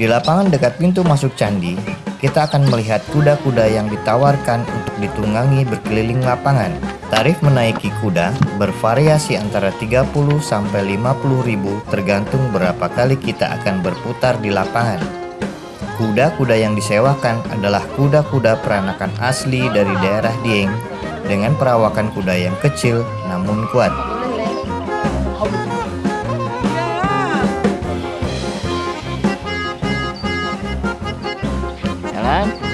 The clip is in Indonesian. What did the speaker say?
Di lapangan dekat pintu masuk candi, kita akan melihat kuda-kuda yang ditawarkan untuk ditunggangi berkeliling lapangan. Tarif menaiki kuda bervariasi antara 30 sampai 50 ribu tergantung berapa kali kita akan berputar di lapangan. Kuda-kuda yang disewakan adalah kuda-kuda peranakan asli dari daerah Dieng dengan perawakan kuda yang kecil namun kuat. hả?